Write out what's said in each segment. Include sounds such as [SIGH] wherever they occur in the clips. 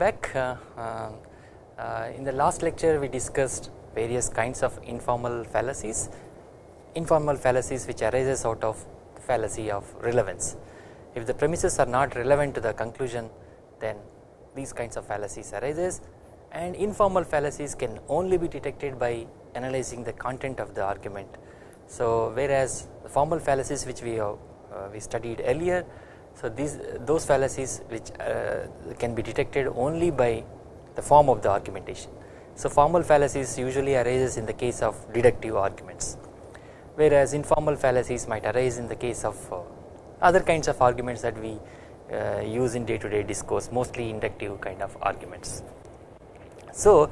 back. Uh, uh, in the last lecture we discussed various kinds of informal fallacies, informal fallacies which arises out of fallacy of relevance. If the premises are not relevant to the conclusion then these kinds of fallacies arises and informal fallacies can only be detected by analyzing the content of the argument. So whereas the formal fallacies which we have, uh, we studied earlier so these those fallacies which uh, can be detected only by the form of the argumentation. So formal fallacies usually arises in the case of deductive arguments whereas informal fallacies might arise in the case of uh, other kinds of arguments that we uh, use in day to day discourse mostly inductive kind of arguments. So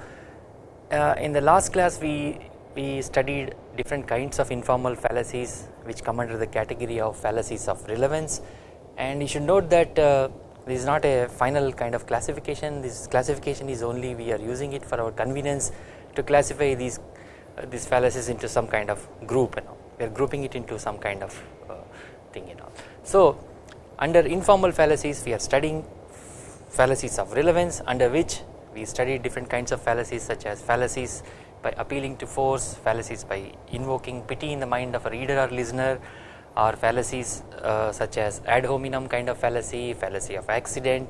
uh, in the last class we we studied different kinds of informal fallacies which come under the category of fallacies of relevance and you should note that uh, this is not a final kind of classification this classification is only we are using it for our convenience to classify these uh, these fallacies into some kind of group know we are grouping it into some kind of uh, thing you know. So under informal fallacies we are studying fallacies of relevance under which we study different kinds of fallacies such as fallacies by appealing to force, fallacies by invoking pity in the mind of a reader or listener or fallacies uh, such as ad hominem kind of fallacy, fallacy of accident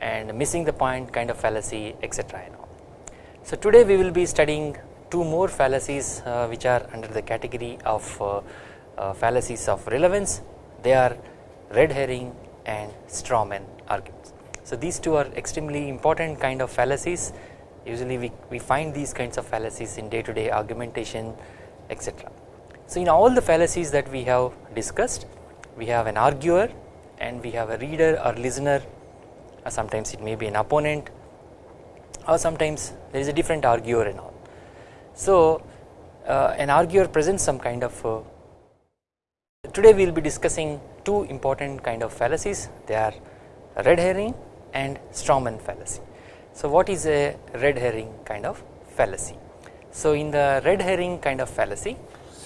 and missing the point kind of fallacy etc. So today we will be studying two more fallacies uh, which are under the category of uh, uh fallacies of relevance they are red herring and strawman arguments. So these two are extremely important kind of fallacies usually we, we find these kinds of fallacies in day to day argumentation etc. So in all the fallacies that we have discussed we have an arguer and we have a reader or listener or sometimes it may be an opponent or sometimes there is a different arguer and all. So uh, an arguer presents some kind of uh, today we will be discussing two important kind of fallacies they are red herring and strawman fallacy. So what is a red herring kind of fallacy? So in the red herring kind of fallacy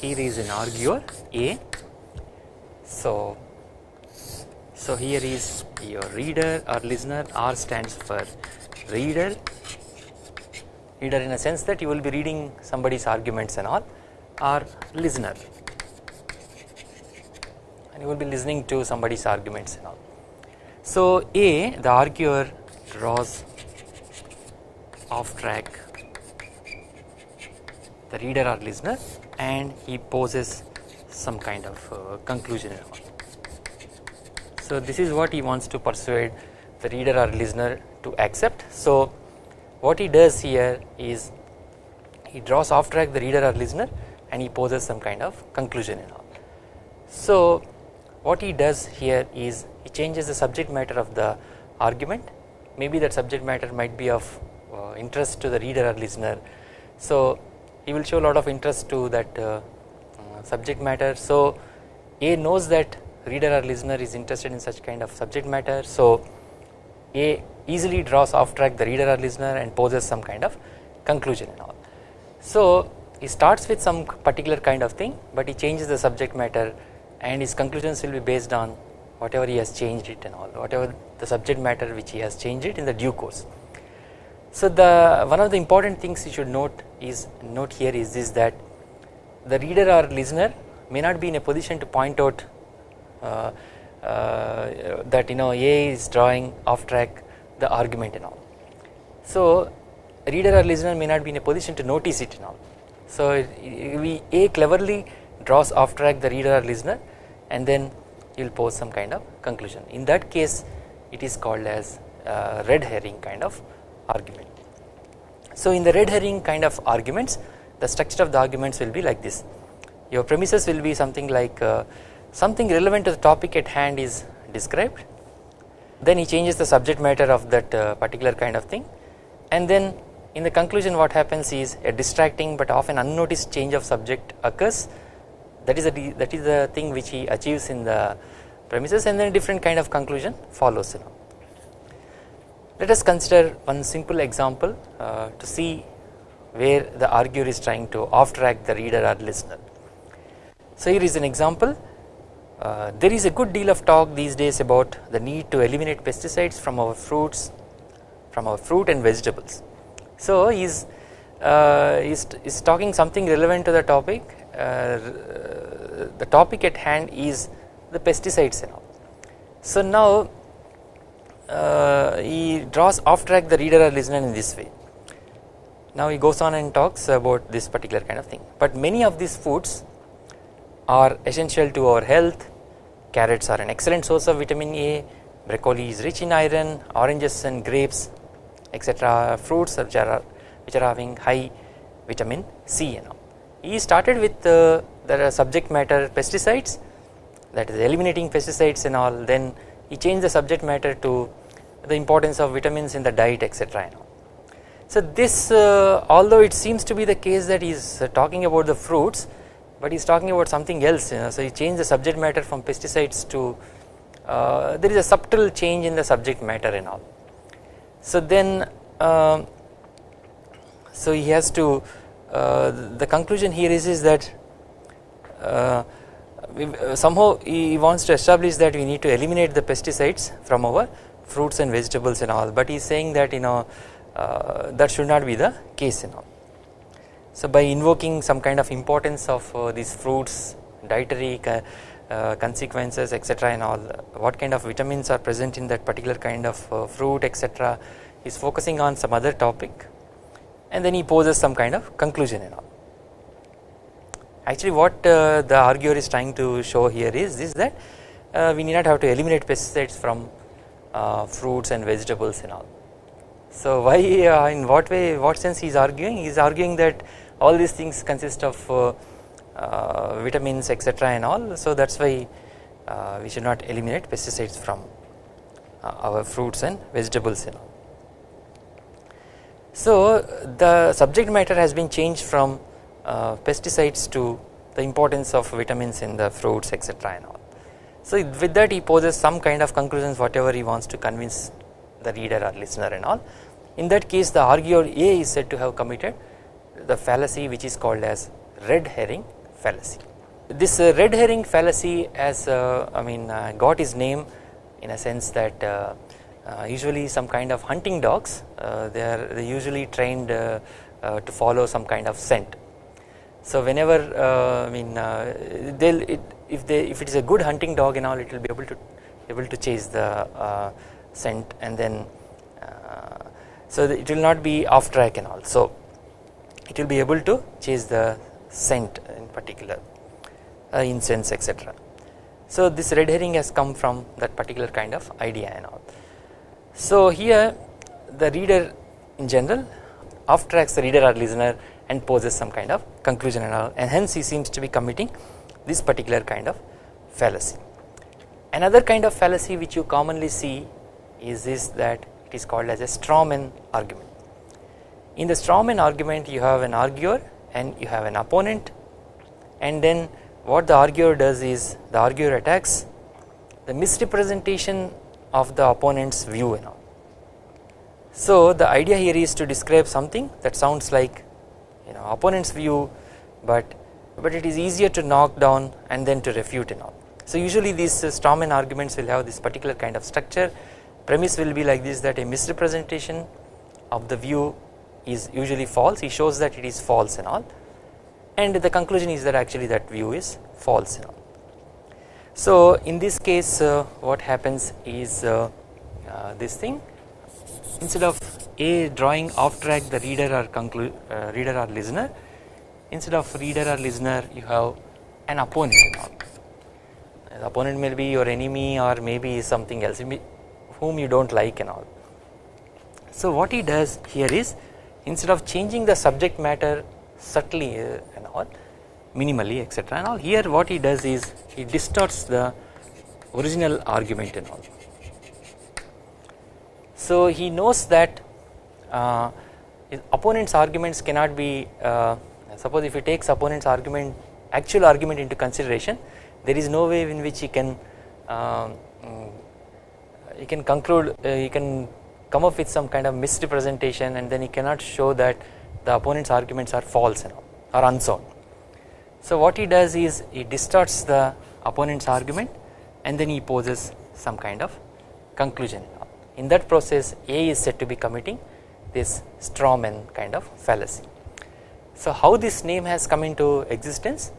here is an arguer A. So so here is your reader or listener R stands for reader. Reader in a sense that you will be reading somebody's arguments and all. Or listener. And you will be listening to somebody's arguments and all. So A the arguer draws off track. The reader or listener and he poses some kind of uh, conclusion. So this is what he wants to persuade the reader or listener to accept. So what he does here is he draws off track the reader or listener and he poses some kind of conclusion and all. So what he does here is he changes the subject matter of the argument maybe that subject matter might be of uh, interest to the reader or listener so he will show a lot of interest to that uh, uh, subject matter. So A knows that reader or listener is interested in such kind of subject matter. So A easily draws off track the reader or listener and poses some kind of conclusion and all. So he starts with some particular kind of thing but he changes the subject matter and his conclusions will be based on whatever he has changed it and all whatever the subject matter which he has changed it in the due course. So the one of the important things you should note is note here is this that the reader or listener may not be in a position to point out uh, uh, that you know A is drawing off track the argument and all. So reader or listener may not be in a position to notice it and all. So we A cleverly draws off track the reader or listener and then you will pose some kind of conclusion in that case it is called as uh, red herring kind of argument. So in the red herring kind of arguments the structure of the arguments will be like this your premises will be something like uh, something relevant to the topic at hand is described then he changes the subject matter of that uh, particular kind of thing and then in the conclusion what happens is a distracting but often unnoticed change of subject occurs that is the that is the thing which he achieves in the premises and then a different kind of conclusion follows. Let us consider one simple example uh, to see where the arguer is trying to off track the reader or listener. So here is an example uh, there is a good deal of talk these days about the need to eliminate pesticides from our fruits from our fruit and vegetables. So he is uh, is, is talking something relevant to the topic uh, the topic at hand is the pesticides and all. So now he draws off track the reader or listener in this way. Now he goes on and talks about this particular kind of thing. But many of these foods are essential to our health. Carrots are an excellent source of vitamin A. Broccoli is rich in iron oranges and grapes etc fruits which are which are having high vitamin C and all. He started with uh, the subject matter pesticides that is eliminating pesticides and all. Then he changed the subject matter to the importance of vitamins in the diet etc. So this uh, although it seems to be the case that he is uh, talking about the fruits but he is talking about something else you know, so he changed the subject matter from pesticides to uh, there is a subtle change in the subject matter and all. So then um, so he has to uh, the conclusion here is, is that uh, uh, somehow he wants to establish that we need to eliminate the pesticides from our fruits and vegetables and all but he is saying that you know uh, that should not be the case you know. So by invoking some kind of importance of uh, these fruits dietary uh, consequences etc and all what kind of vitamins are present in that particular kind of fruit etc is focusing on some other topic and then he poses some kind of conclusion and all. Actually what uh, the arguer is trying to show here is this that uh, we need not have to eliminate pesticides from uh, fruits and vegetables and all. So [LAUGHS] why uh, in what way what sense he is arguing he is arguing that all these things consist of uh, uh, vitamins etc and all so that is why we should not eliminate pesticides from our fruits and vegetables and all. So the subject matter has been changed from uh, pesticides to the importance of vitamins in the fruits etc and all. So with that he poses some kind of conclusions whatever he wants to convince the reader or listener and all. In that case the arguer A is said to have committed the fallacy which is called as red herring fallacy. This uh, red herring fallacy has uh, I mean uh, got his name in a sense that uh, usually some kind of hunting dogs they are usually trained to follow some kind of scent. So whenever uh, I mean uh, they'll it, if they if it is a good hunting dog and all it will be able to able to chase the uh, scent and then so it will not be off track and all so it will be able to chase the scent in particular uh, incense etc. So this red herring has come from that particular kind of idea and all. So here the reader in general off tracks the reader or listener and poses some kind of conclusion and all and hence he seems to be committing this particular kind of fallacy. Another kind of fallacy which you commonly see is this that it is called as a strawman argument. In the strawman argument you have an arguer and you have an opponent and then what the arguer does is the arguer attacks the misrepresentation of the opponent's view and all. So the idea here is to describe something that sounds like you know opponent's view but but it is easier to knock down and then to refute and all. So usually these uh, strawman arguments will have this particular kind of structure premise will be like this that a misrepresentation of the view is usually false he shows that it is false and all and the conclusion is that actually that view is false and all. So in this case uh, what happens is uh, uh, this thing instead of a drawing off track the reader or conclude uh, reader or listener instead of reader or listener you have an opponent the opponent may be your enemy or maybe something else whom you do not like and all. So what he does here is instead of changing the subject matter subtly uh, and all minimally etc and all here what he does is he distorts the original argument and all. So he knows that opponent's arguments cannot be uh, suppose if he takes opponent's argument actual argument into consideration there is no way in which he can uh, he can conclude uh, he can come up with some kind of misrepresentation and then he cannot show that the opponent's arguments are false or unsound. So what he does is he distorts the opponent's argument and then he poses some kind of conclusion in that process A is said to be committing this straw man kind of fallacy. So how this name has come into existence?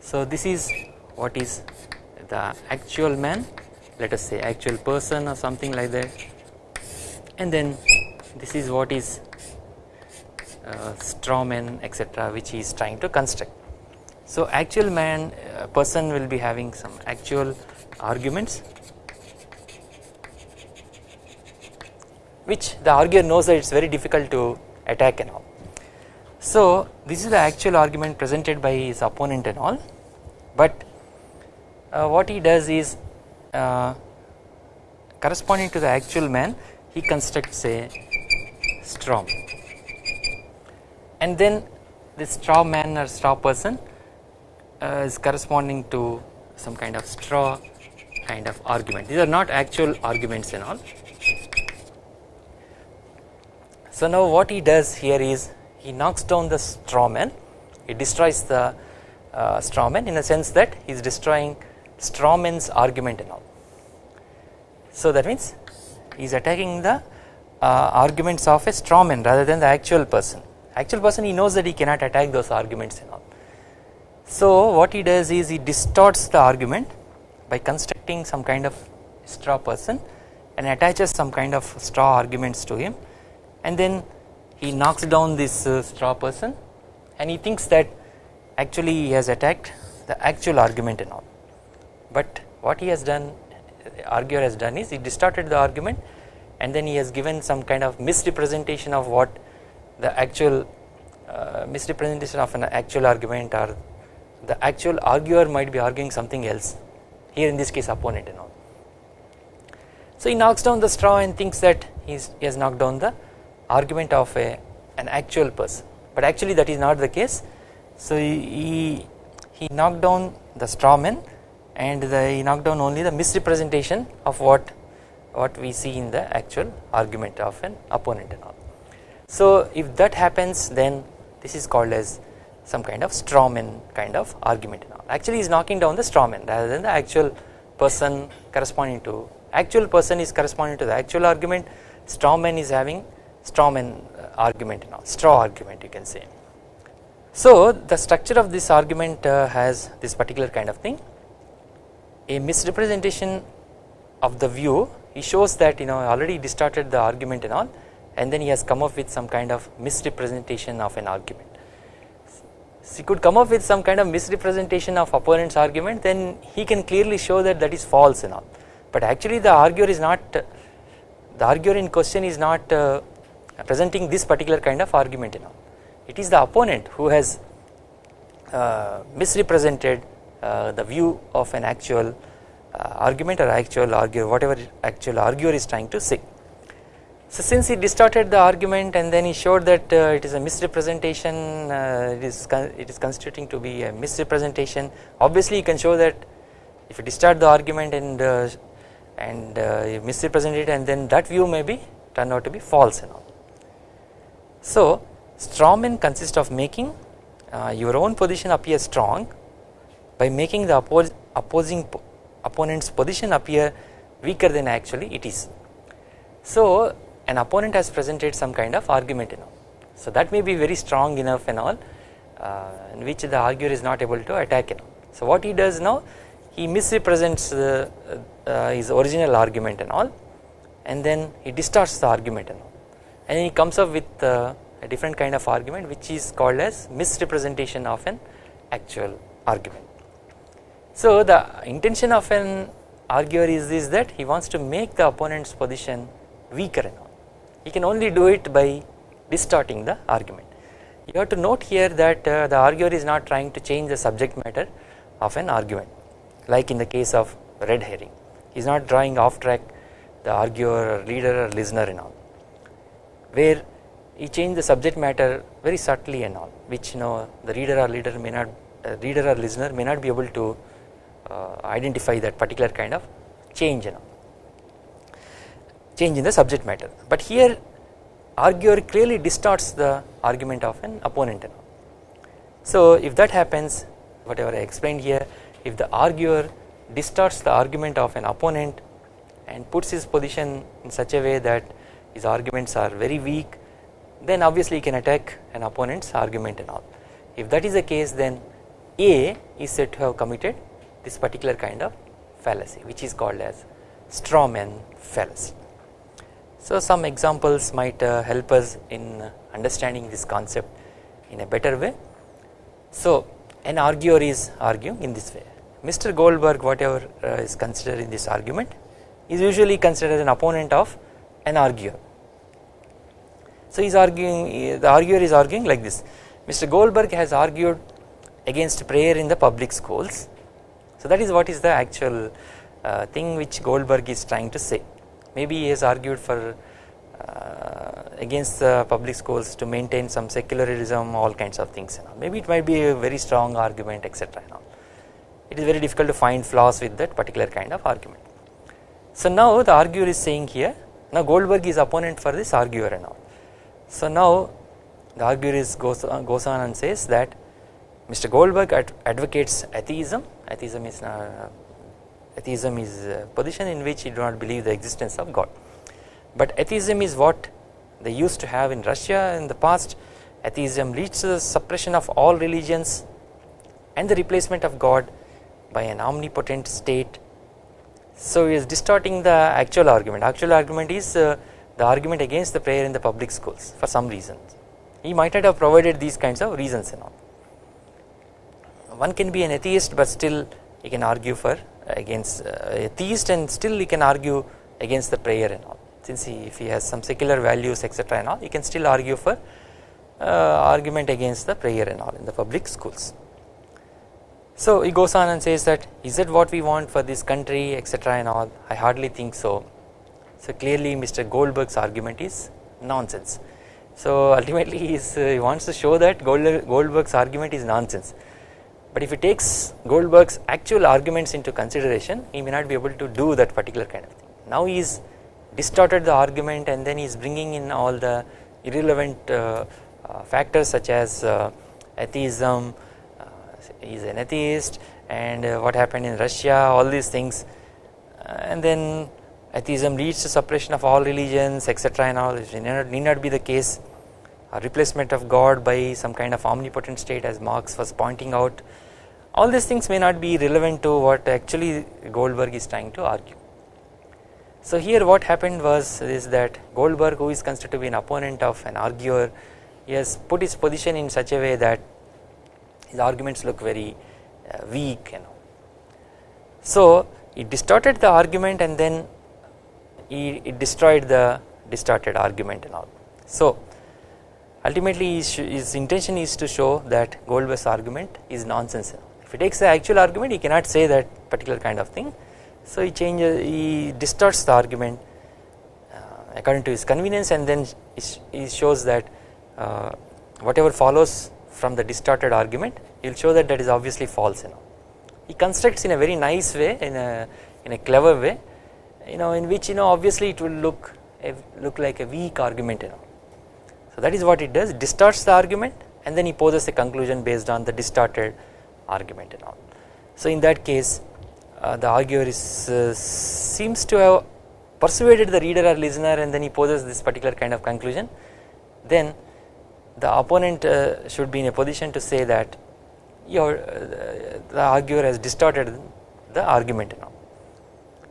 So this is what is the actual man let us say actual person or something like that and then this is what is uh, straw man etc which he is trying to construct. So actual man uh, person will be having some actual arguments which the arguer knows that it is very difficult to attack and all. So this is the actual argument presented by his opponent and all. But uh, what he does is uh, corresponding to the actual man he constructs a straw and then this straw man or straw person uh, is corresponding to some kind of straw kind of argument. These are not actual arguments and all so now what he does here is he knocks down the straw man he destroys the uh, straw man in a sense that he is destroying straw man's argument and all. So that means he is attacking the uh, arguments of a straw man rather than the actual person actual person he knows that he cannot attack those arguments and all. So what he does is he distorts the argument by constructing some kind of straw person and attaches some kind of straw arguments to him and then he knocks down this uh, straw person and he thinks that actually he has attacked the actual argument and all but what he has done arguer has done is he distorted the argument and then he has given some kind of misrepresentation of what the actual uh, misrepresentation of an actual argument or the actual arguer might be arguing something else here in this case opponent and all. So he knocks down the straw and thinks that he has knocked down the argument of a an actual person but actually that is not the case so he he knocked down the straw man and the, he knocked down only the misrepresentation of what what we see in the actual argument of an opponent and all. So if that happens then this is called as some kind of straw man kind of argument and all. Actually he is knocking down the straw man rather than the actual person corresponding to actual person is corresponding to the actual argument straw man is having straw man argument all straw argument you can say. So the structure of this argument uh, has this particular kind of thing a misrepresentation of the view he shows that you know already distorted the argument and all and then he has come up with some kind of misrepresentation of an argument. So he could come up with some kind of misrepresentation of opponent's argument then he can clearly show that that is false and all but actually the arguer is not the arguer in question is not uh, presenting this particular kind of argument all it is the opponent who has uh, misrepresented uh, the view of an actual uh, argument or actual arguer whatever actual arguer is trying to say. So since he distorted the argument and then he showed that uh, it is a misrepresentation it is it is constituting to be a misrepresentation obviously you can show that if you distort the argument and and you misrepresent it and then that view may be turn out to be false and all. So strawman consists of making uh, your own position appear strong by making the oppos opposing opponent's position appear weaker than actually it is. So an opponent has presented some kind of argument you know so that may be very strong enough and all uh, in which the arguer is not able to attack you know. So what he does now he misrepresents uh, his original argument and all and then he distorts the argument and all and he comes up with uh, a different kind of argument which is called as misrepresentation of an actual argument. So the intention of an arguer is this that he wants to make the opponent's position weaker and all. He can only do it by distorting the argument. You have to note here that uh, the arguer is not trying to change the subject matter of an argument like in the case of red herring. He is not drawing off track the arguer or reader or listener and all where he changed the subject matter very subtly and all which you know the reader or leader may not uh, reader or listener may not be able to uh, identify that particular kind of change you know change in the subject matter. But here arguer clearly distorts the argument of an opponent so if that happens whatever I explained here if the arguer distorts the argument of an opponent and puts his position in such a way that his arguments are very weak then obviously he can attack an opponent's argument and all. If that is the case then A is said to have committed this particular kind of fallacy which is called as straw man fallacy. So some examples might uh, help us in understanding this concept in a better way. So an arguer is arguing in this way Mr. Goldberg whatever uh, is considered in this argument is usually considered an opponent of an arguer. So he is arguing the arguer is arguing like this Mr. Goldberg has argued against prayer in the public schools so that is what is the actual uh, thing which Goldberg is trying to say maybe he has argued for uh, against the public schools to maintain some secularism all kinds of things maybe it might be a very strong argument etc it is very difficult to find flaws with that particular kind of argument. So now the arguer is saying here now Goldberg is opponent for this arguer and all. So now the arguer is goes, uh, goes on and says that Mr. Goldberg ad advocates atheism, atheism is uh, atheism is a position in which he do not believe the existence of God. But atheism is what they used to have in Russia in the past atheism leads to the suppression of all religions and the replacement of God by an omnipotent state. So he is distorting the actual argument actual argument is uh, the argument against the prayer in the public schools for some reasons he might not have provided these kinds of reasons and all. One can be an atheist but still he can argue for against uh, atheist and still he can argue against the prayer and all since he if he has some secular values etc and all he can still argue for uh, argument against the prayer and all in the public schools. So he goes on and says that is that what we want for this country etc and all I hardly think so. So clearly Mr. Goldberg's argument is nonsense. So [LAUGHS] ultimately uh, he wants to show that Gold, Goldberg's argument is nonsense. But if he takes Goldberg's actual arguments into consideration he may not be able to do that particular kind of thing. Now he is distorted the argument and then he is bringing in all the irrelevant uh, uh, factors such as uh, atheism, is an atheist and uh, what happened in Russia all these things. Uh, and then atheism leads to suppression of all religions etc and all it need not be the case. A replacement of God by some kind of omnipotent state as Marx was pointing out. All these things may not be relevant to what actually Goldberg is trying to argue. So here what happened was is that Goldberg who is considered to be an opponent of an arguer he has put his position in such a way that his arguments look very uh, weak you know. So he distorted the argument and then he, he destroyed the distorted argument and all. So ultimately his, his, intention is to show that Goldberg's argument is nonsense. If he takes the actual argument he cannot say that particular kind of thing. So he changes he distorts the argument uh, according to his convenience and then he shows that uh, whatever follows from the distorted argument he will show that that is obviously false you know. He constructs in a very nice way in a in a clever way you know in which you know obviously it will look look like a weak argument you know. So that is what it does distorts the argument and then he poses a conclusion based on the distorted argument and all. So in that case uh, the arguer is uh, seems to have persuaded the reader or listener and then he poses this particular kind of conclusion then the opponent uh, should be in a position to say that your uh, the arguer has distorted the argument know.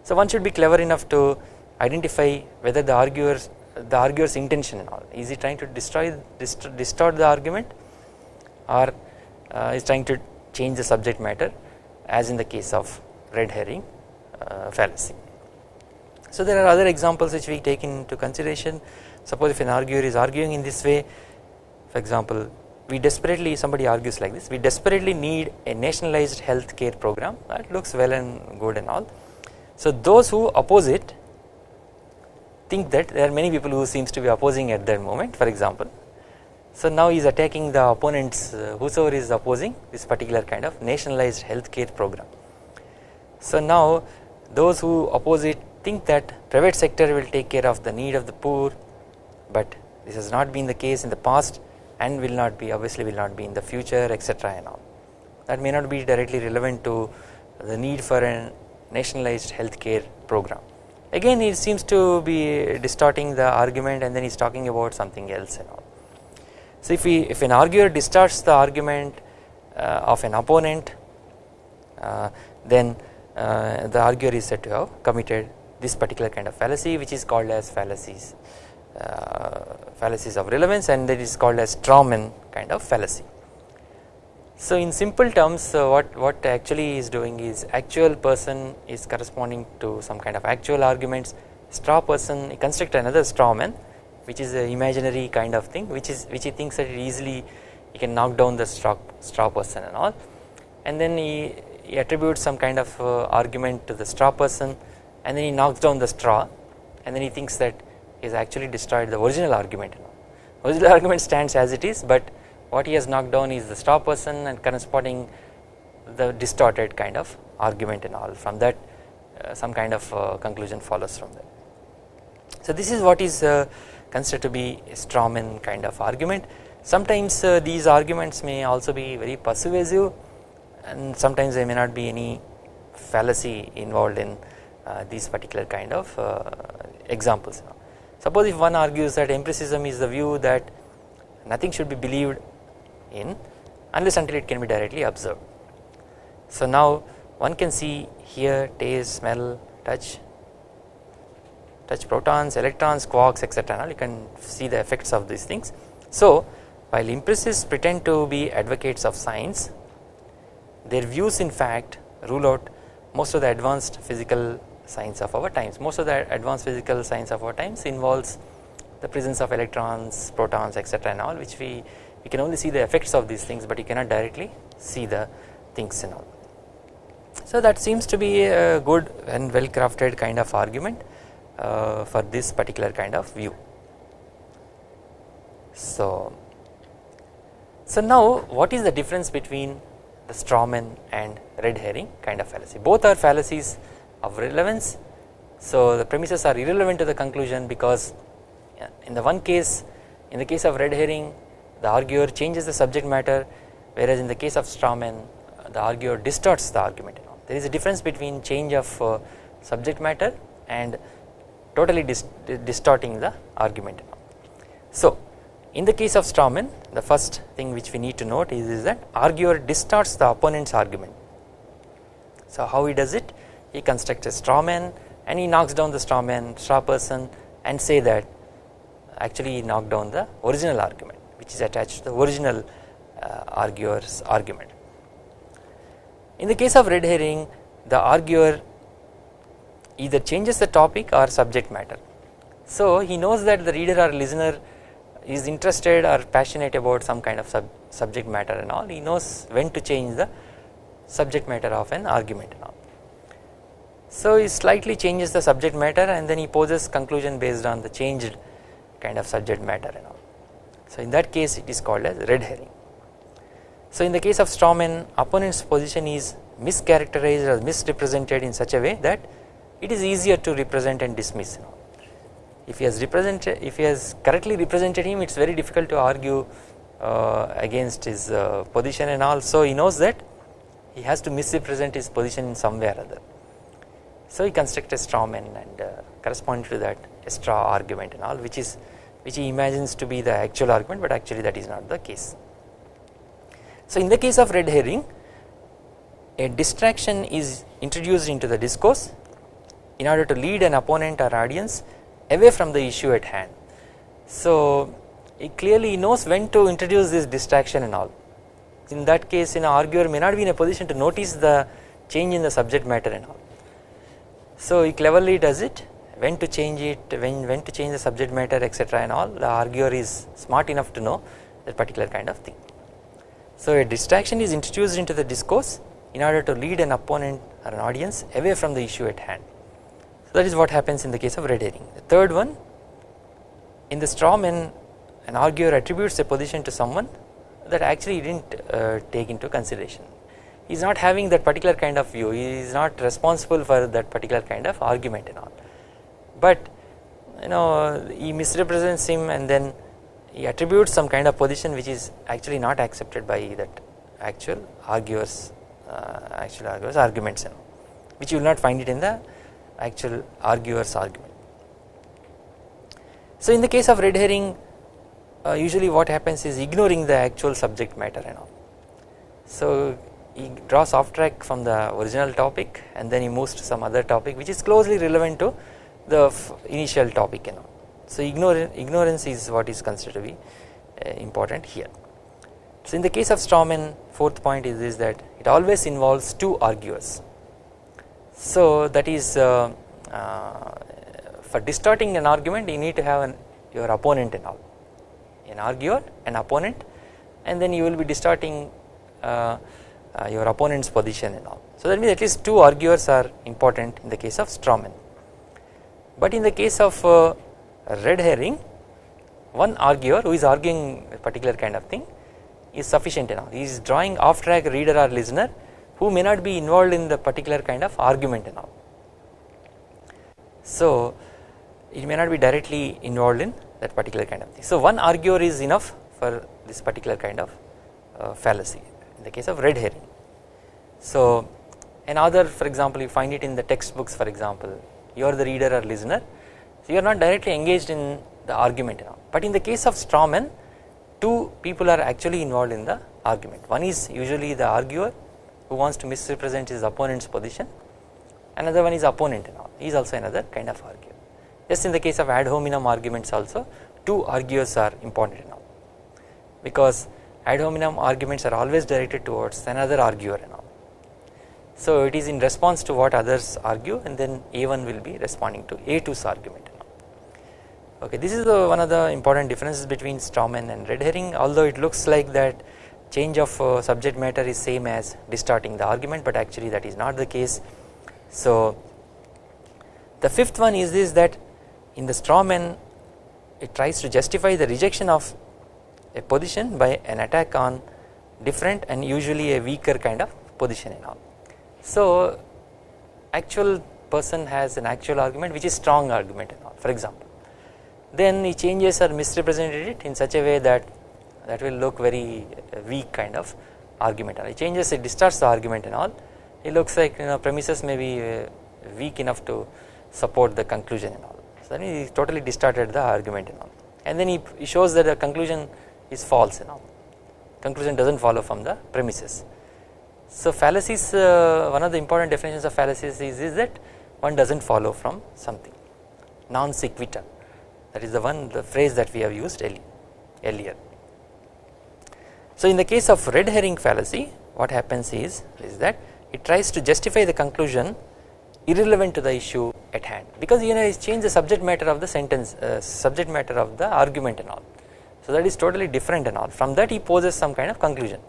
So one should be clever enough to identify whether the arguer's the arguer's intention and all is he trying to destroy dist distort the argument or uh, is trying to change the subject matter as in the case of red herring uh, fallacy. So there are other examples which we take into consideration suppose if an arguer is arguing in this way for example we desperately somebody argues like this we desperately need a nationalized health care program that looks well and good and all. So those who oppose it think that there are many people who seems to be opposing at that moment for example. So now he is attacking the opponents uh, whosoever is opposing this particular kind of nationalized health care program. So now those who oppose it think that private sector will take care of the need of the poor but this has not been the case in the past and will not be obviously will not be in the future etc and all. That may not be directly relevant to the need for a nationalized healthcare program. Again he seems to be distorting the argument and then he is talking about something else and all. So if we if an arguer distorts the argument uh, of an opponent uh, then uh, the arguer is said to have committed this particular kind of fallacy which is called as fallacies fallacies of relevance and that is called as Strawman kind of fallacy. So in simple terms uh, what, what actually is doing is actual person is corresponding to some kind of actual arguments straw person construct another straw man which is an imaginary kind of thing which is which he thinks that easily he can knock down the straw, straw person and all and then he, he attributes some kind of uh, argument to the straw person and then he knocks down the straw and then he thinks that has actually destroyed the original argument original argument stands as it is but what he has knocked down is the straw person and corresponding the distorted kind of argument and all from that uh, some kind of uh, conclusion follows from that. So this is what is uh, considered to be a strawman kind of argument sometimes uh, these arguments may also be very persuasive and sometimes there may not be any fallacy involved in uh, these particular kind of uh, examples. Suppose if one argues that empiricism is the view that nothing should be believed in unless until it can be directly observed. So now one can see hear, taste, smell, touch, touch protons, electrons, quarks etc. Now you can see the effects of these things. So while empiricists pretend to be advocates of science their views in fact rule out most of the advanced physical science of our times most of the advanced physical science of our times involves the presence of electrons, protons etc and all which we you can only see the effects of these things but you cannot directly see the things and all. So that seems to be a good and well crafted kind of argument uh, for this particular kind of view. So, so now what is the difference between the strawman and red herring kind of fallacy both are fallacies of relevance. So the premises are irrelevant to the conclusion because in the one case in the case of red herring the arguer changes the subject matter whereas in the case of strawman the arguer distorts the argument there is a difference between change of uh, subject matter and totally dis distorting the argument so in the case of strawman the first thing which we need to note is, is that arguer distorts the opponent's argument. So how he does it he constructs a straw man and he knocks down the strawman straw person and say that actually he knocked down the original argument which is attached to the original uh, arguer's argument. In the case of red herring the arguer either changes the topic or subject matter. So he knows that the reader or listener is interested or passionate about some kind of sub subject matter and all he knows when to change the subject matter of an argument and all. So he slightly changes the subject matter and then he poses conclusion based on the changed kind of subject matter and all. So in that case it is called as red herring. So in the case of strawman opponent's position is mischaracterized or misrepresented in such a way that it is easier to represent and dismiss. If he has represented, if he has correctly represented him, it is very difficult to argue uh, against his uh, position and also he knows that he has to misrepresent his position in some way or other. So he constructs a straw man and uh, corresponding to that straw argument and all which is which he imagines to be the actual argument but actually that is not the case. So in the case of red herring a distraction is introduced into the discourse in order to lead an opponent or audience away from the issue at hand. So he clearly knows when to introduce this distraction and all in that case an arguer may not be in a position to notice the change in the subject matter and all. So he cleverly does it when to change it, when, when to change the subject matter etc and all the arguer is smart enough to know that particular kind of thing. So a distraction is introduced into the discourse in order to lead an opponent or an audience away from the issue at hand. So that is what happens in the case of red herring. The third one in the straw man an arguer attributes a position to someone that actually he did not uh, take into consideration. Is not having that particular kind of view, he is not responsible for that particular kind of argument and all but you know he misrepresents him and then he attributes some kind of position which is actually not accepted by that actual arguers uh, actual arguers arguments you know, which you will not find it in the actual arguer's argument. So in the case of red herring uh, usually what happens is ignoring the actual subject matter and all. So he draws off track from the original topic and then he moves to some other topic which is closely relevant to the initial topic and all. So ignorance is what is considered to be uh, important here. So in the case of strawman fourth point is this that it always involves two arguers. So that is uh, uh, for distorting an argument you need to have an, your opponent and all an arguer an opponent and then you will be distorting uh, your opponent's position and all. So that means at least two arguers are important in the case of strawman. But in the case of uh, red herring one arguer who is arguing a particular kind of thing is sufficient enough he is drawing off track reader or listener who may not be involved in the particular kind of argument and all. So it may not be directly involved in that particular kind of thing. So one arguer is enough for this particular kind of uh, fallacy in the case of red herring. So another for example you find it in the textbooks for example. You are the reader or listener so you are not directly engaged in the argument now but in the case of straw strawman two people are actually involved in the argument. One is usually the arguer who wants to misrepresent his opponent's position. Another one is opponent now he is also another kind of arguer. Just in the case of ad hominem arguments also two arguers are important now because ad hominem arguments are always directed towards another arguer and all. So it is in response to what others argue and then A1 will be responding to A2's argument. Okay, this is the one of the important differences between strawman and red herring although it looks like that change of uh, subject matter is same as distorting the argument but actually that is not the case. So the fifth one is this that in the strawman it tries to justify the rejection of a position by an attack on different and usually a weaker kind of position and all. So actual person has an actual argument which is strong argument and all for example. Then he changes or misrepresented it in such a way that that will look very weak kind of argument and he changes it distorts the argument and all. It looks like you know premises may be uh, weak enough to support the conclusion and all. So then he totally distorted the argument and all. And then he, he shows that the conclusion is false you know conclusion does not follow from the premises. So fallacies uh, one of the important definitions of fallacies is, is that one does not follow from something. Non sequitur that is the one the phrase that we have used earlier. So in the case of red herring fallacy what happens is, is that it tries to justify the conclusion irrelevant to the issue at hand. Because you know it changed the subject matter of the sentence uh, subject matter of the argument and all so that is totally different and all. From that he poses some kind of conclusion.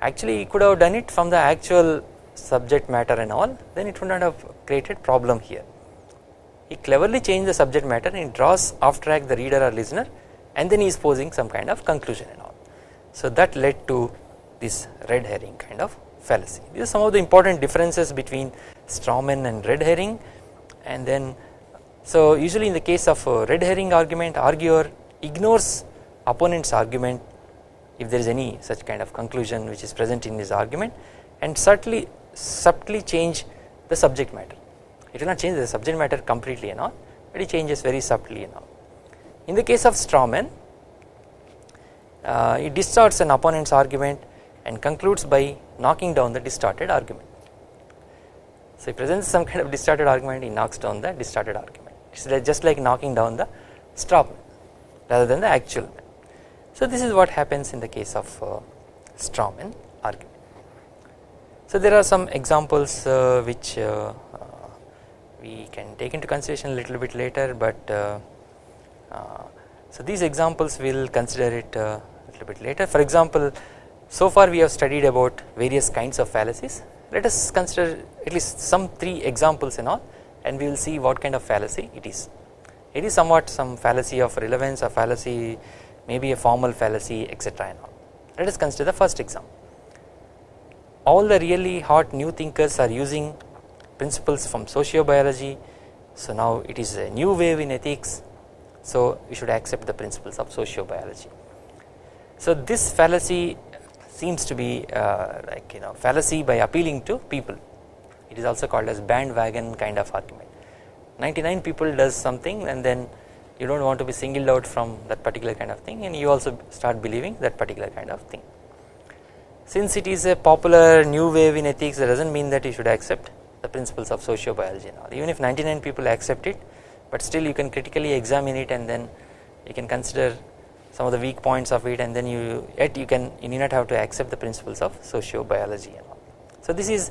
Actually he could have done it from the actual subject matter and all then it would not have created problem here. He cleverly changed the subject matter and draws off track the reader or listener and then he is posing some kind of conclusion and all. So that led to this red herring kind of fallacy. These are some of the important differences between strawman and red herring. And then so usually in the case of a red herring argument arguer ignores opponent's argument if there is any such kind of conclusion which is present in his argument and subtly subtly change the subject matter it will not change the subject matter completely and all but it changes very subtly and all. In the case of strawman uh, it distorts an opponent's argument and concludes by knocking down the distorted argument. So he presents some kind of distorted argument he knocks down the distorted argument it is just like knocking down the straw rather than the actual so this is what happens in the case of uh, strawman argument. So there are some examples uh, which uh, uh, we can take into consideration a little bit later but uh, uh, so these examples we will consider it a little bit later for example so far we have studied about various kinds of fallacies let us consider at least some 3 examples and all and we will see what kind of fallacy it is. It is somewhat some fallacy of relevance or fallacy maybe a formal fallacy etc and all. Let us consider the first example. All the really hot new thinkers are using principles from sociobiology so now it is a new wave in ethics so we should accept the principles of sociobiology. So this fallacy seems to be uh, like you know fallacy by appealing to people it is also called as bandwagon kind of argument 99 people does something and then you do not want to be singled out from that particular kind of thing and you also start believing that particular kind of thing. Since it is a popular new wave in ethics that does not mean that you should accept the principles of sociobiology and all even if 99 people accept it but still you can critically examine it and then you can consider some of the weak points of it and then you yet you can you need not have to accept the principles of sociobiology and all. So this is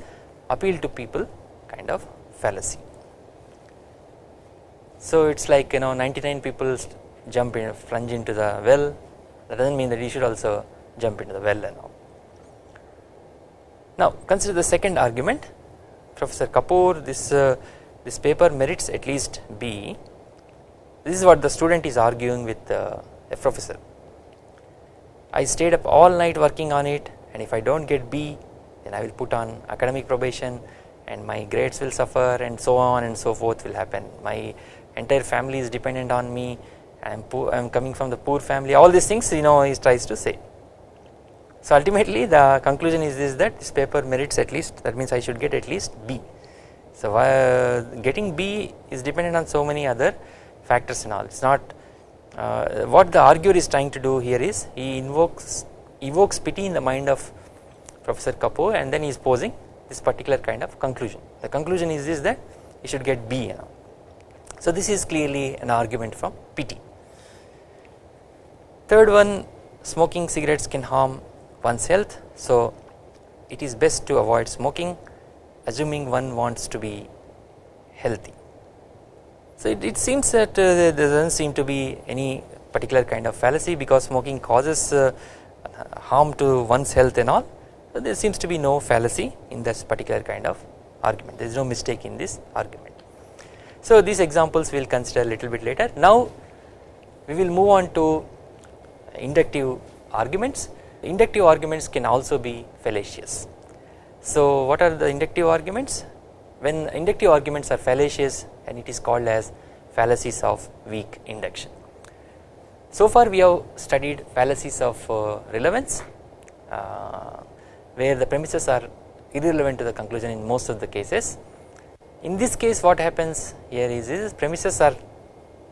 appeal to people kind of fallacy. So it is like you know 99 people jump in plunge into the well. That does not mean that you should also jump into the well and all. Now consider the second argument. Professor Kapoor this uh, this paper merits at least B. This is what the student is arguing with uh, a professor. I stayed up all night working on it and if I do not get B then I will put on academic probation and my grades will suffer and so on and so forth will happen. My entire family is dependent on me. I am poor I am coming from the poor family. All these things you know he tries to say. So ultimately the conclusion is this that this paper merits at least that means I should get at least B. So uh, getting B is dependent on so many other factors and all. It is not uh, what the arguer is trying to do here is he invokes evokes pity in the mind of Professor Kapoor and then he is posing this particular kind of conclusion. The conclusion is this that he should get B you know. So this is clearly an argument from pity. Third one smoking cigarettes can harm one's health so it is best to avoid smoking assuming one wants to be healthy. So it, it seems that uh, there does not seem to be any particular kind of fallacy because smoking causes uh, harm to one's health and all so there seems to be no fallacy in this particular kind of argument there is no mistake in this argument. So these examples we will consider a little bit later now we will move on to inductive arguments inductive arguments can also be fallacious. So what are the inductive arguments when inductive arguments are fallacious and it is called as fallacies of weak induction. So far we have studied fallacies of uh, relevance uh, where the premises are irrelevant to the conclusion in most of the cases. In this case what happens here is, is premises are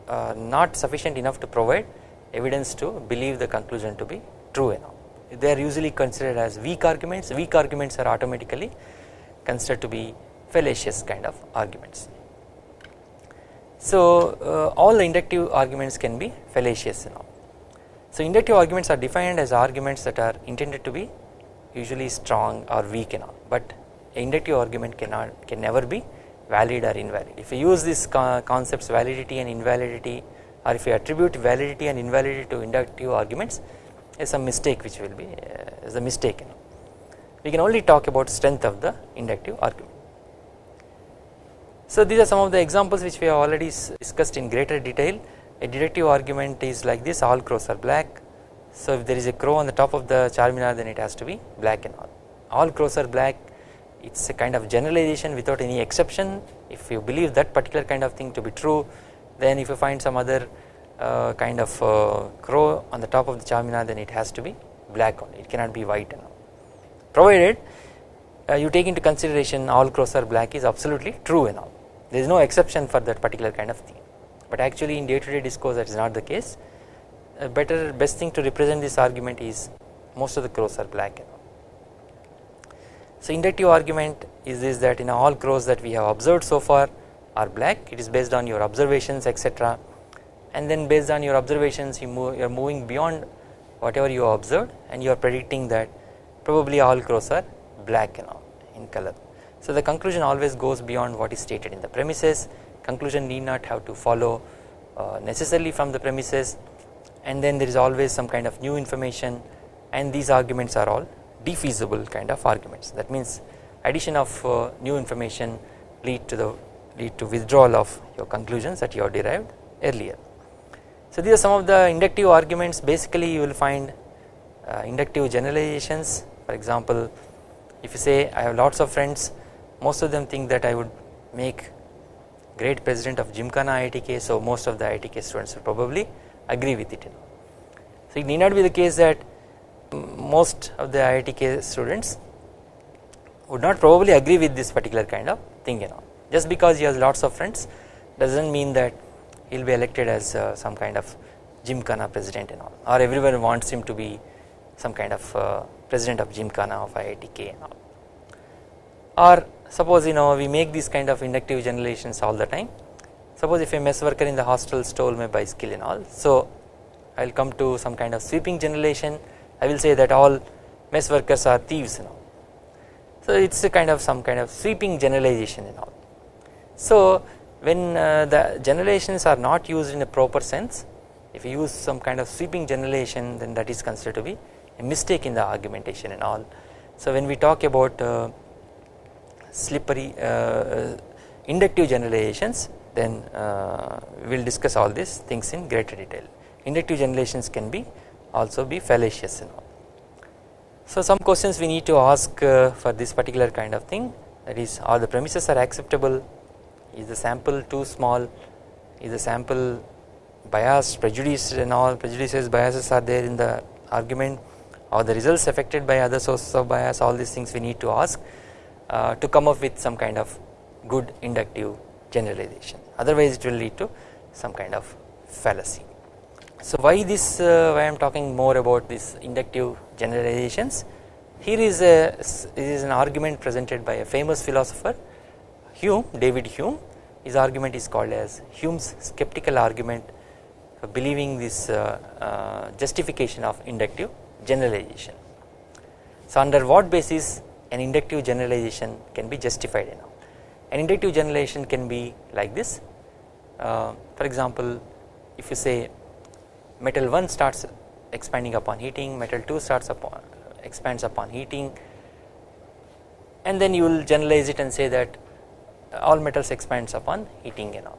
uh, not sufficient enough to provide evidence to believe the conclusion to be true enough. They are usually considered as weak arguments, weak arguments are automatically considered to be fallacious kind of arguments. So uh, all inductive arguments can be fallacious enough. So inductive arguments are defined as arguments that are intended to be usually strong or weak and all but inductive argument cannot can never be valid or invalid. If you use these concepts validity and invalidity or if you attribute validity and invalidity to inductive arguments is a mistake which will be uh, is a mistake we can only talk about strength of the inductive argument. So these are some of the examples which we have already discussed in greater detail. A deductive argument is like this all crows are black. So if there is a crow on the top of the Charminar then it has to be black and all. All crows are black it is a kind of generalization without any exception. If you believe that particular kind of thing to be true then if you find some other uh, kind of uh, crow on the top of the Charminar then it has to be black only. It cannot be white. Provided uh, you take into consideration all crows are black is absolutely true and all. There is no exception for that particular kind of thing. But actually in day to day discourse that is not the case. A better best thing to represent this argument is most of the crows are black so inductive argument is this that in all crows that we have observed so far are black. It is based on your observations etc and then based on your observations you move you are moving beyond whatever you observed and you are predicting that probably all crows are black you know in color. So the conclusion always goes beyond what is stated in the premises. Conclusion need not have to follow uh, necessarily from the premises. And then there is always some kind of new information and these arguments are all defeasible kind of arguments that means addition of uh, new information lead to the lead to withdrawal of your conclusions that you have derived earlier. So these are some of the inductive arguments basically you will find uh, inductive generalizations for example if you say I have lots of friends most of them think that I would make great president of Gymkhana IITK so most of the IITK students will probably agree with it. So it need not be the case that most of the IITK students would not probably agree with this particular kind of thing you know. Just because he has lots of friends does not mean that he will be elected as uh, some kind of Gymkhana president and all or everyone wants him to be some kind of uh, president of Gymkhana of IITK and all. Or suppose you know we make these kind of inductive generalizations all the time. Suppose if a mess worker in the hostel stole my bicycle and all so I will come to some kind of sweeping generalization I will say that all mess workers are thieves and all. So it is a kind of some kind of sweeping generalization and all. So when uh, the generalizations are not used in a proper sense if you use some kind of sweeping generalization then that is considered to be a mistake in the argumentation and all. So when we talk about uh, slippery uh, inductive generalizations then uh, we will discuss all these things in greater detail. Inductive generalizations can be also be fallacious and all. So some questions we need to ask uh, for this particular kind of thing. That is are the premises are acceptable? Is the sample too small? Is the sample biased prejudiced and all prejudices biases are there in the argument? Or the results affected by other sources of bias? All these things we need to ask uh, to come up with some kind of good inductive generalization. Otherwise it will lead to some kind of fallacy. So why this uh, why I am talking more about this inductive generalizations here is a is an argument presented by a famous philosopher Hume David Hume his argument is called as Hume's skeptical argument for believing this uh, uh, justification of inductive generalization. So under what basis an inductive generalization can be justified enough. An inductive generalization can be like this uh, for example if you say metal 1 starts expanding upon heating metal 2 starts upon expands upon heating and then you will generalize it and say that all metals expands upon heating and all.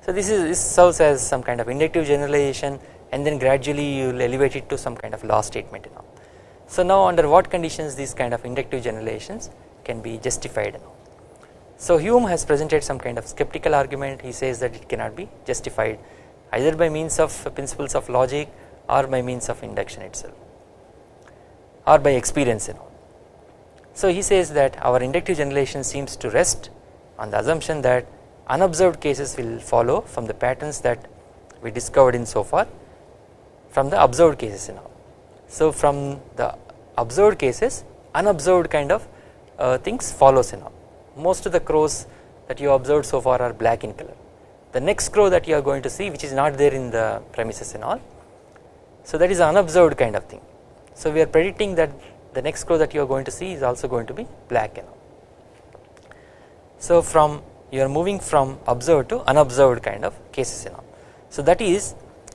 So this is this serves as some kind of inductive generalization and then gradually you will elevate it to some kind of law statement and all. So now under what conditions these kind of inductive generalizations can be justified and all. So Hume has presented some kind of skeptical argument he says that it cannot be justified either by means of principles of logic or by means of induction itself or by experience and all. So he says that our inductive generalization seems to rest on the assumption that unobserved cases will follow from the patterns that we discovered in so far from the observed cases and all. So from the observed cases unobserved kind of uh, things follows in all most of the crows that you observed so far are black in color the next crow that you are going to see which is not there in the premises and all. So that is unobserved kind of thing. So we are predicting that the next crow that you are going to see is also going to be black and all. So from you are moving from observed to unobserved kind of cases and all. So that is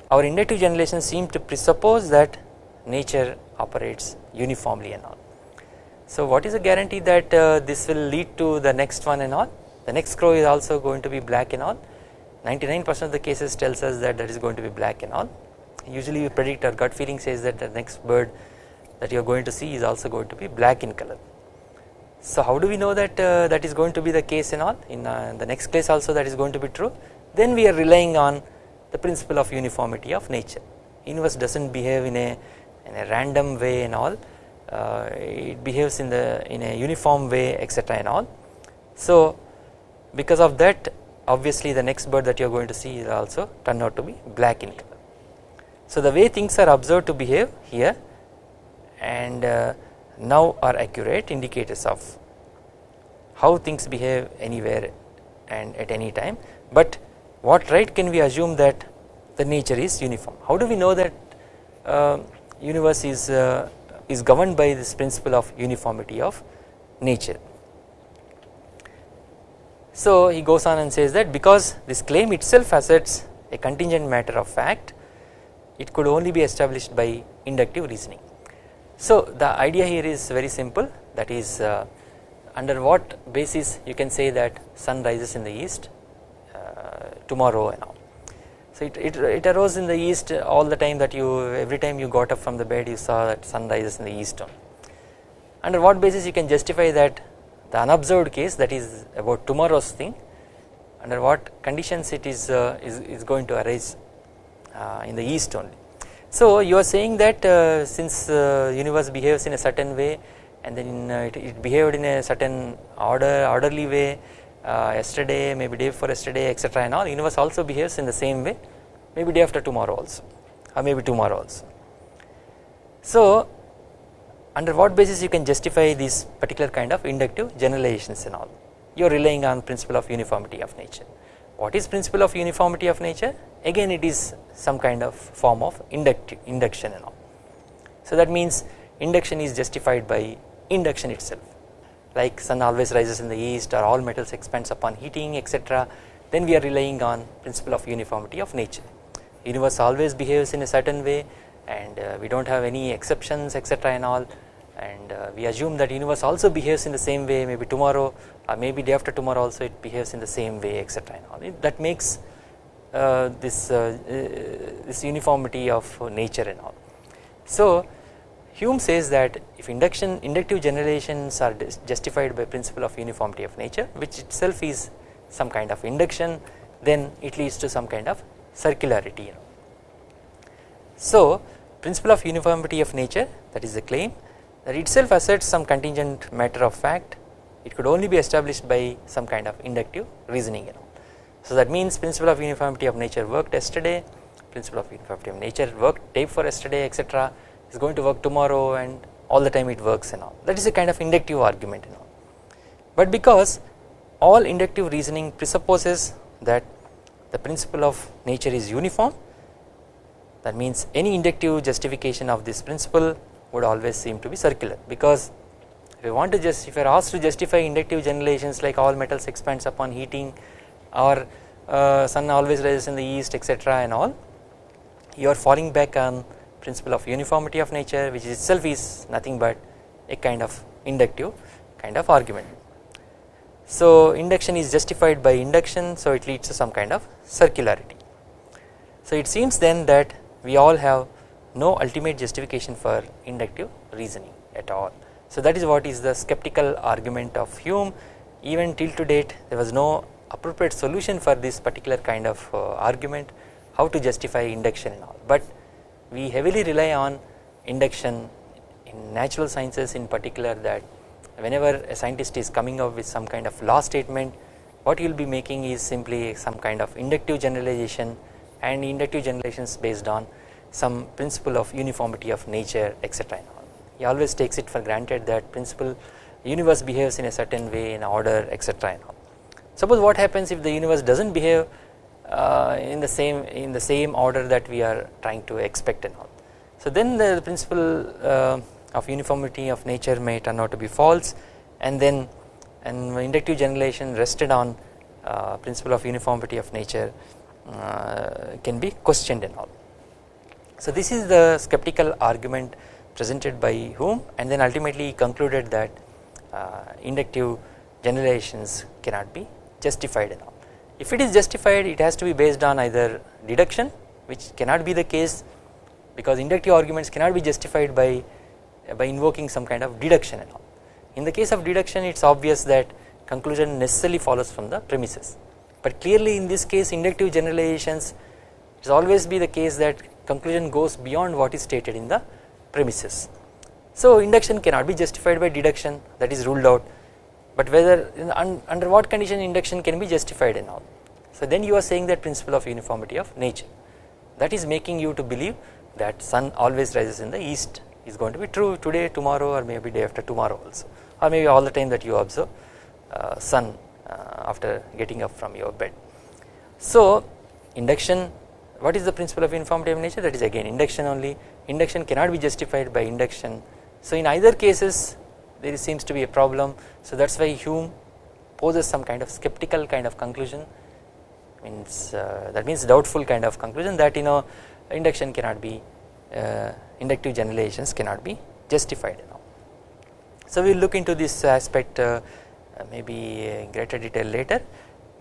our inductive generalization seem to presuppose that nature operates uniformly and all. So what is the guarantee that uh, this will lead to the next one and all? The next crow is also going to be black and all 99 percent of the cases tells us that that is going to be black and all. Usually we predict our gut feeling says that the next bird that you are going to see is also going to be black in color. So how do we know that uh, that is going to be the case and all? In uh, the next case also that is going to be true. Then we are relying on the principle of uniformity of nature. Universe does not behave in a in a random way and all. Uh, it behaves in the in a uniform way etc and all. So because of that obviously the next bird that you are going to see is also turn out to be black in color. So the way things are observed to behave here and uh, now are accurate indicators of how things behave anywhere and at any time but what right can we assume that the nature is uniform how do we know that uh, universe is uh, is governed by this principle of uniformity of nature. So he goes on and says that because this claim itself asserts a contingent matter of fact it could only be established by inductive reasoning. So the idea here is very simple that is uh, under what basis you can say that sun rises in the east uh, tomorrow and all so it, it, it arose in the east all the time that you every time you got up from the bed you saw that sun rises in the east. Under what basis you can justify that the unobserved case that is about tomorrow's thing under what conditions it is uh, is, is going to arise uh, in the east only. So you are saying that uh, since uh, universe behaves in a certain way and then uh, it, it behaved in a certain order orderly way uh, yesterday maybe day before yesterday etc and all universe also behaves in the same way maybe day after tomorrow also or maybe tomorrow also. So under what basis you can justify these particular kind of inductive generalizations and all you are relying on principle of uniformity of nature. What is principle of uniformity of nature again it is some kind of form of inductive induction and all. So that means induction is justified by induction itself like sun always rises in the east or all metals expands upon heating etc then we are relying on principle of uniformity of nature universe always behaves in a certain way and uh, we do not have any exceptions etc and all and uh, we assume that universe also behaves in the same way maybe tomorrow or maybe day after tomorrow also it behaves in the same way etc and all it, that makes uh, this uh, uh, this uniformity of nature and all. So Hume says that if induction inductive generalizations are justified by principle of uniformity of nature which itself is some kind of induction then it leads to some kind of circularity you know. So principle of uniformity of nature that is the claim that itself asserts some contingent matter of fact it could only be established by some kind of inductive reasoning you know. So that means principle of uniformity of nature worked yesterday principle of uniformity of nature worked day for yesterday etc is going to work tomorrow and all the time it works and all that is a kind of inductive argument and all. But because all inductive reasoning presupposes that the principle of nature is uniform that means any inductive justification of this principle would always seem to be circular because if you want to just if you are asked to justify inductive generalizations like all metals expands upon heating or uh, sun always rises in the east etc and all you are falling back on principle of uniformity of nature which itself is nothing but a kind of inductive kind of argument. So induction is justified by induction so it leads to some kind of circularity. So it seems then that we all have no ultimate justification for inductive reasoning at all. So that is what is the skeptical argument of Hume even till to date there was no appropriate solution for this particular kind of uh, argument how to justify induction and all but we heavily rely on induction in natural sciences in particular that whenever a scientist is coming up with some kind of law statement what you will be making is simply some kind of inductive generalization and inductive generalizations based on some principle of uniformity of nature etc he always takes it for granted that principle universe behaves in a certain way in order etc suppose what happens if the universe does not behave uh, in the same in the same order that we are trying to expect and all. So then the principle uh, of uniformity of nature may turn out to be false and then an inductive generalization rested on uh, principle of uniformity of nature can be questioned and all. So this is the skeptical argument presented by Hume and then ultimately concluded that uh, inductive generalizations cannot be justified and all. If it is justified it has to be based on either deduction which cannot be the case because inductive arguments cannot be justified by by invoking some kind of deduction and all. In the case of deduction it is obvious that conclusion necessarily follows from the premises but clearly in this case inductive generalizations it is always be the case that conclusion goes beyond what is stated in the premises. So induction cannot be justified by deduction that is ruled out but whether under what condition induction can be justified and all. So then you are saying that principle of uniformity of nature that is making you to believe that sun always rises in the east is going to be true today tomorrow or maybe day after tomorrow also or maybe all the time that you observe uh, sun after getting up from your bed. So induction what is the principle of uniformity of nature that is again induction only induction cannot be justified by induction. So in either cases there seems to be a problem so that is why Hume poses some kind of skeptical kind of conclusion means uh, that means doubtful kind of conclusion that you know induction cannot be uh, inductive generalizations cannot be justified know. So we will look into this aspect uh, maybe in greater detail later.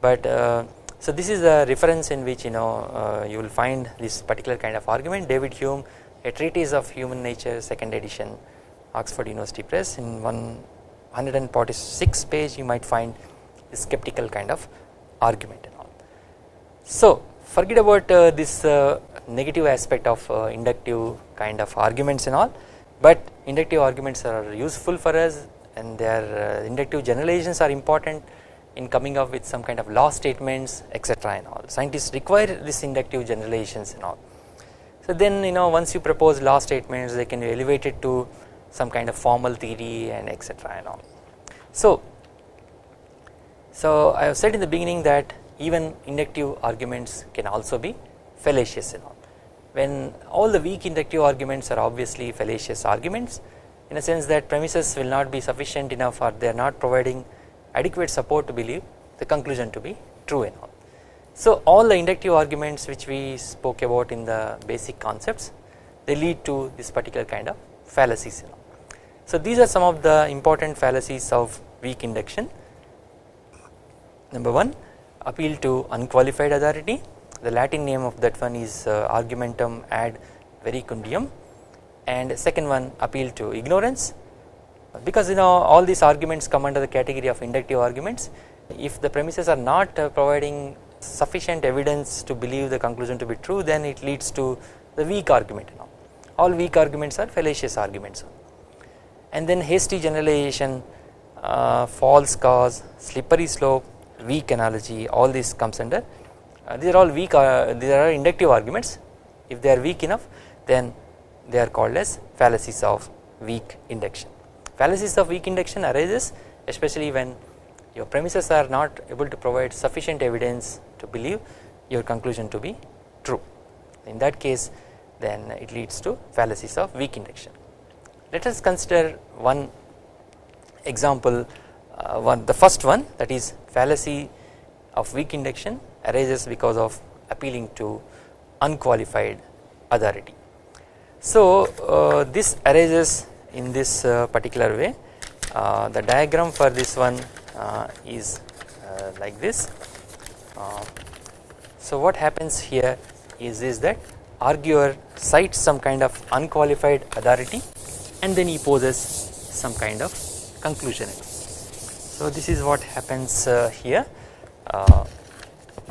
But uh, so this is a reference in which you know uh, you will find this particular kind of argument. David Hume a treatise of human nature second edition Oxford University Press. In 146 page you might find a skeptical kind of argument and all. So forget about uh, this uh, negative aspect of uh, inductive kind of arguments and all. But inductive arguments are useful for us and their uh, inductive generalizations are important in coming up with some kind of law statements etc and all scientists require this inductive generalizations and all. So then you know once you propose law statements they can be elevated to some kind of formal theory and etc and all. So, so I have said in the beginning that even inductive arguments can also be fallacious and all. When all the weak inductive arguments are obviously fallacious arguments in a sense that premises will not be sufficient enough or they are not providing adequate support to believe the conclusion to be true and all. So all the inductive arguments which we spoke about in the basic concepts they lead to this particular kind of fallacies. So these are some of the important fallacies of weak induction. Number 1 appeal to unqualified authority the Latin name of that one is uh, argumentum ad verecundiam and second one appeal to ignorance. Because you know all these arguments come under the category of inductive arguments. If the premises are not uh, providing sufficient evidence to believe the conclusion to be true then it leads to the weak argument know. all. Weak arguments are fallacious arguments. And then hasty generalization uh, false cause slippery slope weak analogy all this comes under. Uh, these are all weak uh, these are inductive arguments. If they are weak enough then they are called as fallacies of weak induction. Fallacies of weak induction arises especially when your premises are not able to provide sufficient evidence to believe your conclusion to be true. In that case then it leads to fallacies of weak induction. Let us consider one example uh, one the first one that is fallacy of weak induction arises because of appealing to unqualified authority. So uh, this arises in this uh, particular way uh, the diagram for this one uh, is uh, like this. Uh, so what happens here is, is that arguer cites some kind of unqualified authority and then he poses some kind of conclusion. So this is what happens here.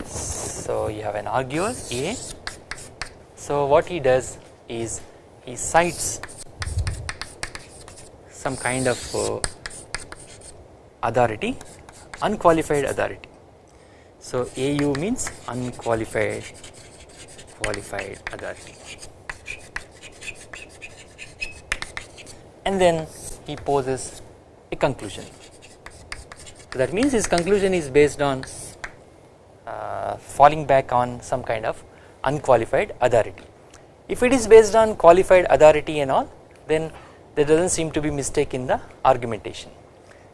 so you have an arguer A. So what he does is he cites some kind of uh, authority unqualified authority. So AU means unqualified qualified authority and then he poses a conclusion. So that means his conclusion is based on uh, falling back on some kind of unqualified authority. If it is based on qualified authority and all then there does not seem to be mistake in the argumentation.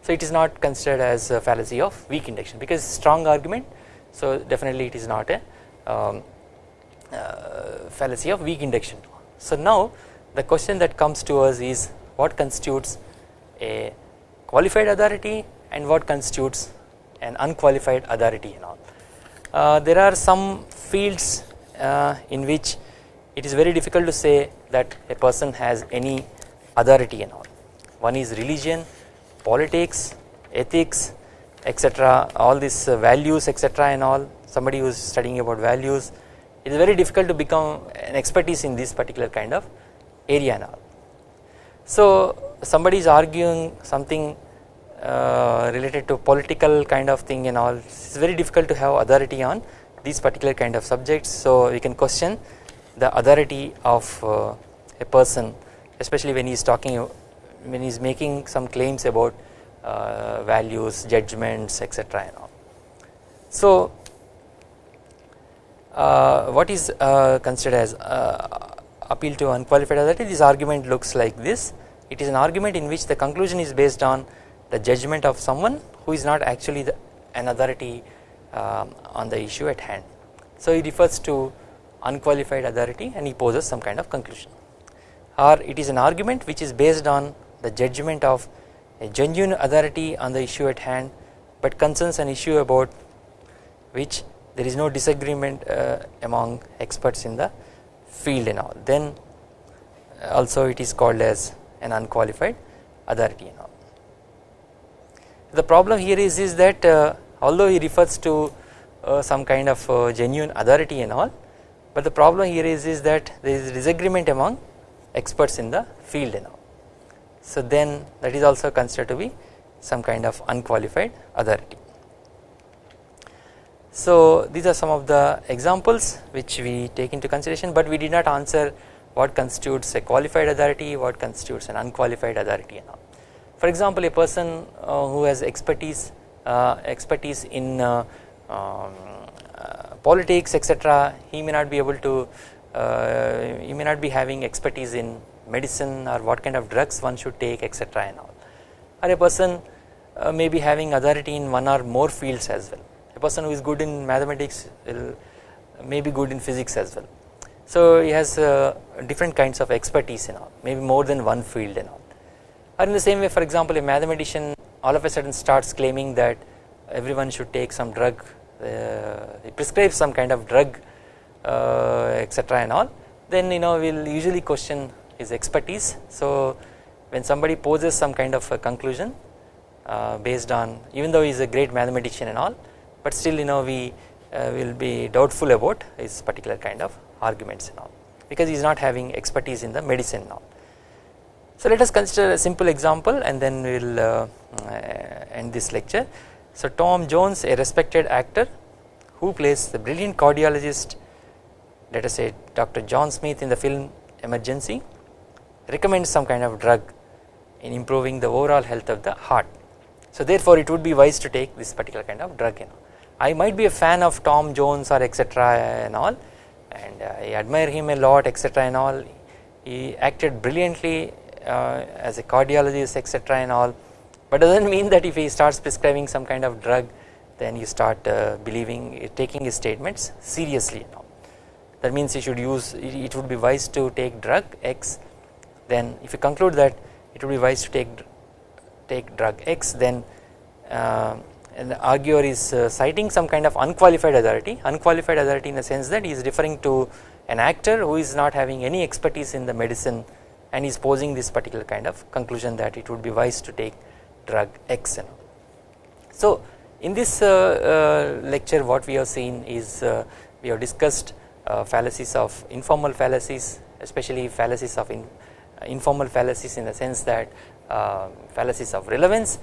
So it is not considered as a fallacy of weak induction because strong argument so definitely it is not a um, uh, fallacy of weak induction. So now the question that comes to us is what constitutes a qualified authority and what constitutes an unqualified authority and all. Uh, there are some fields uh, in which it is very difficult to say that a person has any authority and all. One is religion, politics, ethics, etc. All these uh, values, etc. and all. Somebody who is studying about values, it is very difficult to become an expertise in this particular kind of area and all. So somebody is arguing something uh, related to political kind of thing and all. It's very difficult to have authority on these particular kind of subjects. So we can question the authority of uh, a person especially when he is talking when he is making some claims about uh, values judgments etc and all. So uh, what is uh, considered as uh, appeal to unqualified authority this argument looks like this it is an argument in which the conclusion is based on the judgment of someone who is not actually the, an authority um, on the issue at hand. So he refers to unqualified authority and he poses some kind of conclusion or it is an argument which is based on the judgment of a genuine authority on the issue at hand but concerns an issue about which there is no disagreement uh, among experts in the field and all then also it is called as an unqualified authority and all. The problem here is, is that uh, although he refers to uh, some kind of uh, genuine authority and all but the problem here is, is that there is disagreement among experts in the field and. So then that is also considered to be some kind of unqualified authority. So these are some of the examples which we take into consideration but we did not answer what constitutes a qualified authority what constitutes an unqualified authority and all. For example a person uh, who has expertise uh, expertise in uh, um, politics etc he may not be able to uh, he may not be having expertise in medicine or what kind of drugs one should take etc and all. Or a person uh, may be having authority in one or more fields as well. A person who is good in mathematics may be good in physics as well. So he has uh, different kinds of expertise in all maybe more than one field and all. Or in the same way for example a mathematician all of a sudden starts claiming that everyone should take some drug he prescribes some kind of drug uh, etc and all then you know we will usually question his expertise so when somebody poses some kind of a conclusion uh, based on even though he is a great mathematician and all but still you know we uh, will be doubtful about his particular kind of arguments and all because he is not having expertise in the medicine now. So let us consider a simple example and then we will uh, uh, end this lecture. So Tom Jones a respected actor who plays the brilliant cardiologist let us say Dr. John Smith in the film Emergency recommends some kind of drug in improving the overall health of the heart. So therefore it would be wise to take this particular kind of drug you know. I might be a fan of Tom Jones or etc and all and I admire him a lot etc and all he acted brilliantly uh, as a cardiologist etc and all but doesn't mean that if he starts prescribing some kind of drug then you start uh, believing taking his statements seriously know. that means you should use it would be wise to take drug X then if you conclude that it would be wise to take take drug X then uh, the arguer is uh, citing some kind of unqualified authority unqualified authority in the sense that he is referring to an actor who is not having any expertise in the medicine and is posing this particular kind of conclusion that it would be wise to take drug X. So in this uh, uh, lecture what we have seen is uh, we have discussed fallacies of informal fallacies especially fallacies of in, informal fallacies in the sense that uh, fallacies of relevance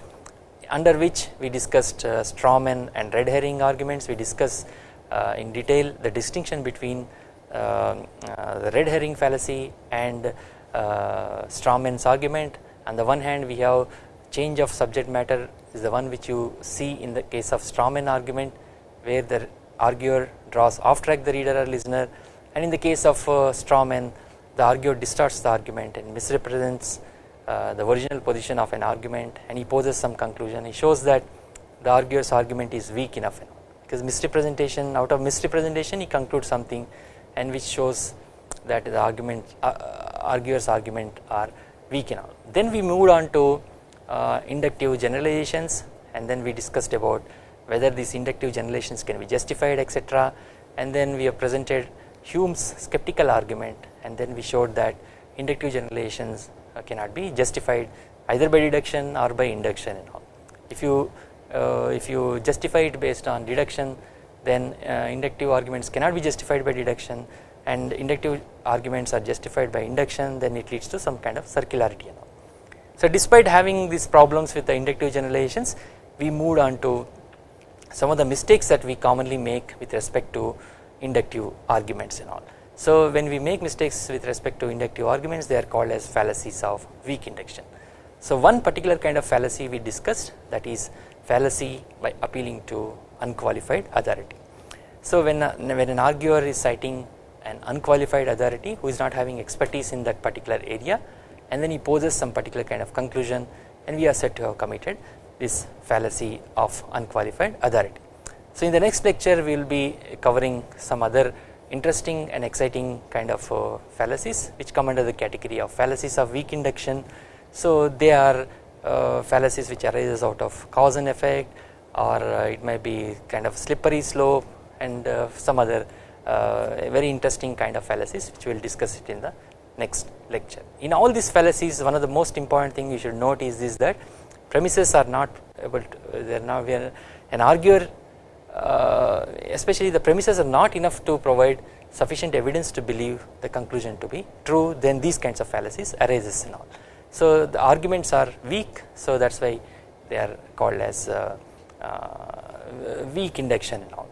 under which we discussed uh, strawman and red herring arguments we discussed uh, in detail the distinction between uh, the red herring fallacy and strawman's argument on the one hand we have change of subject matter is the one which you see in the case of strawman argument where the arguer draws off track the reader or listener and in the case of uh, strawman the arguer distorts the argument and misrepresents uh, the original position of an argument and he poses some conclusion he shows that the arguer's argument is weak enough because misrepresentation out of misrepresentation he concludes something and which shows that the argument uh, uh, arguer's argument are weak enough. Then we moved on to uh, inductive generalizations and then we discussed about whether these inductive generalizations can be justified etc and then we have presented Hume's skeptical argument and then we showed that inductive generalizations uh, cannot be justified either by deduction or by induction and all. If you uh, if you justify it based on deduction then uh, inductive arguments cannot be justified by deduction and inductive arguments are justified by induction then it leads to some kind of circularity. So despite having these problems with the inductive generalizations we moved on to some of the mistakes that we commonly make with respect to inductive arguments and all. So when we make mistakes with respect to inductive arguments they are called as fallacies of weak induction. So one particular kind of fallacy we discussed that is fallacy by appealing to unqualified authority. So when, when an arguer is citing an unqualified authority who is not having expertise in that particular area and then he poses some particular kind of conclusion and we are said to have committed this fallacy of unqualified authority. So in the next lecture we will be covering some other interesting and exciting kind of uh, fallacies which come under the category of fallacies of weak induction. So they are uh, fallacies which arises out of cause and effect or uh, it may be kind of slippery slope and uh, some other uh, very interesting kind of fallacies which we will discuss it in the next lecture. In all these fallacies one of the most important thing you should note is that premises are not able to they are now an arguer uh, especially the premises are not enough to provide sufficient evidence to believe the conclusion to be true then these kinds of fallacies arises and all. So the arguments are weak so that is why they are called as uh, uh, weak induction and all.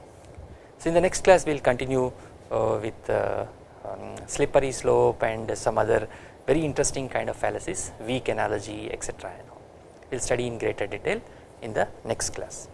So in the next class we will continue uh, with uh, um, slippery slope and some other very interesting kind of fallacies weak analogy etc. We will study in greater detail in the next class.